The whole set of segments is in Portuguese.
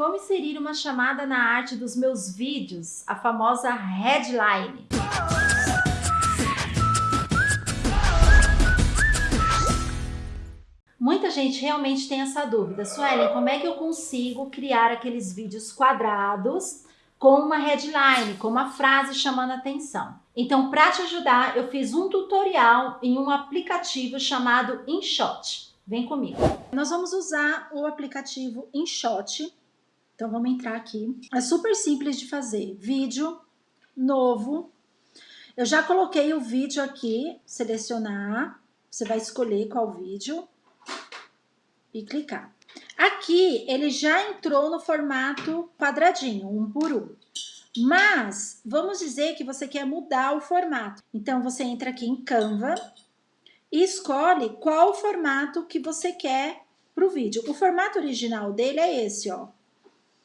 Como inserir uma chamada na arte dos meus vídeos, a famosa headline. Muita gente realmente tem essa dúvida. Suelen, como é que eu consigo criar aqueles vídeos quadrados com uma headline, com uma frase chamando atenção? Então, para te ajudar, eu fiz um tutorial em um aplicativo chamado InShot. Vem comigo. Nós vamos usar o aplicativo InShot. Então, vamos entrar aqui. É super simples de fazer. Vídeo, novo. Eu já coloquei o vídeo aqui, selecionar. Você vai escolher qual vídeo e clicar. Aqui, ele já entrou no formato quadradinho, um por um. Mas, vamos dizer que você quer mudar o formato. Então, você entra aqui em Canva, e escolhe qual formato que você quer para o vídeo. O formato original dele é esse, ó.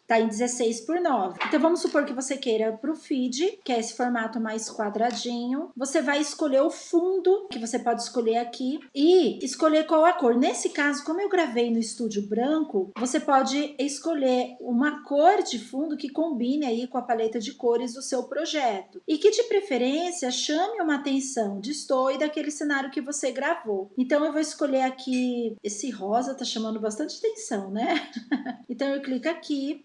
Tá em 16 por 9. Então, vamos supor que você queira para o feed, que é esse formato mais quadradinho. Você vai escolher o fundo, que você pode escolher aqui, e escolher qual a cor. Nesse caso, como eu gravei no estúdio branco, você pode escolher uma cor de fundo que combine aí com a paleta de cores do seu projeto. E que, de preferência, chame uma atenção, destoe daquele cenário que você gravou. Então, eu vou escolher aqui, esse rosa tá chamando bastante atenção, né? então, eu clico aqui,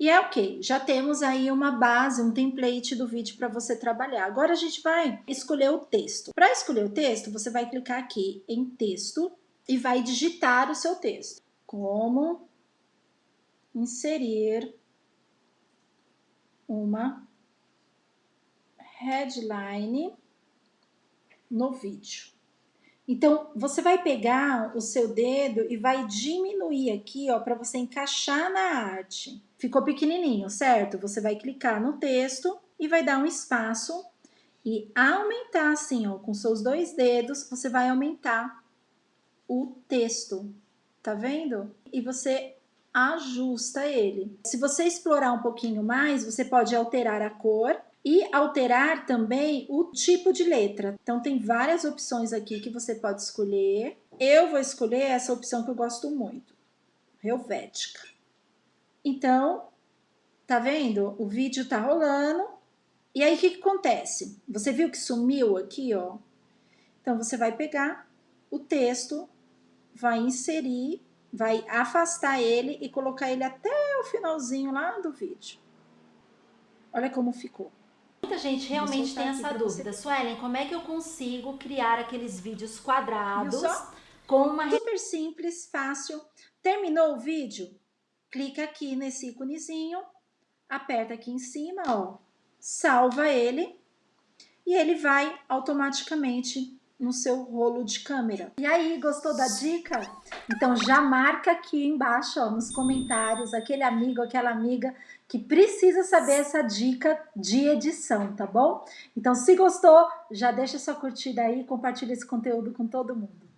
e é ok, já temos aí uma base, um template do vídeo para você trabalhar. Agora a gente vai escolher o texto. Para escolher o texto, você vai clicar aqui em texto e vai digitar o seu texto. Como inserir uma headline no vídeo. Então, você vai pegar o seu dedo e vai diminuir aqui, ó, para você encaixar na arte. Ficou pequenininho, certo? Você vai clicar no texto e vai dar um espaço e aumentar assim, ó, com seus dois dedos, você vai aumentar o texto, tá vendo? E você ajusta ele. Se você explorar um pouquinho mais, você pode alterar a cor e alterar também o tipo de letra. Então, tem várias opções aqui que você pode escolher. Eu vou escolher essa opção que eu gosto muito, Helvética. Então, tá vendo? O vídeo tá rolando. E aí, o que, que acontece? Você viu que sumiu aqui, ó? Então, você vai pegar o texto, vai inserir, vai afastar ele e colocar ele até o finalzinho lá do vídeo. Olha como ficou. Muita gente realmente tem essa dúvida. Você... Suelen, como é que eu consigo criar aqueles vídeos quadrados com uma... Super simples, fácil. Terminou o vídeo? Clica aqui nesse íconezinho, aperta aqui em cima, ó, salva ele e ele vai automaticamente no seu rolo de câmera. E aí, gostou da dica? Então já marca aqui embaixo, ó, nos comentários, aquele amigo, aquela amiga que precisa saber essa dica de edição, tá bom? Então se gostou, já deixa sua curtida aí, compartilha esse conteúdo com todo mundo.